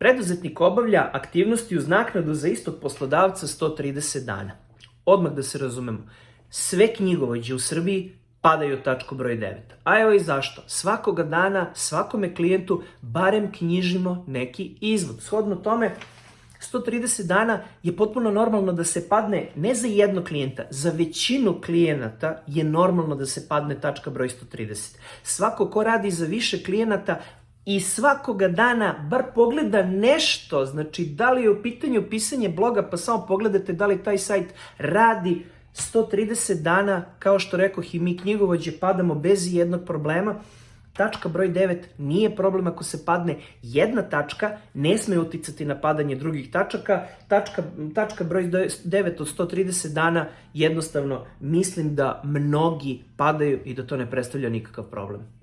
Preduzetnik obavlja aktivnosti uz naknadu za istog poslodavca 130 dana. Odmah da se razumemo, sve knjigovođe u Srbiji padaju u tačku broj 9. A evo i zašto. Svakoga dana, svakome klijentu, barem knjižimo neki izvod. Shodno tome, 130 dana je potpuno normalno da se padne ne za jednog klijenta, za većinu klijenata je normalno da se padne tačka broj 130. Svako ko radi za više klijenata i svakoga dana bar pogleda nešto, znači da li je u pitanju pisanje bloga, pa samo pogledajte da li taj sajt radi 130 dana, kao što rekoh i mi knjigovođe padamo bez jednog problema, Tačka broj 9 nije problem ako se padne jedna tačka, ne sme uticati na padanje drugih tačaka. Tačka, tačka broj 9 od 130 dana jednostavno mislim da mnogi padaju i da to ne predstavlja nikakav problem.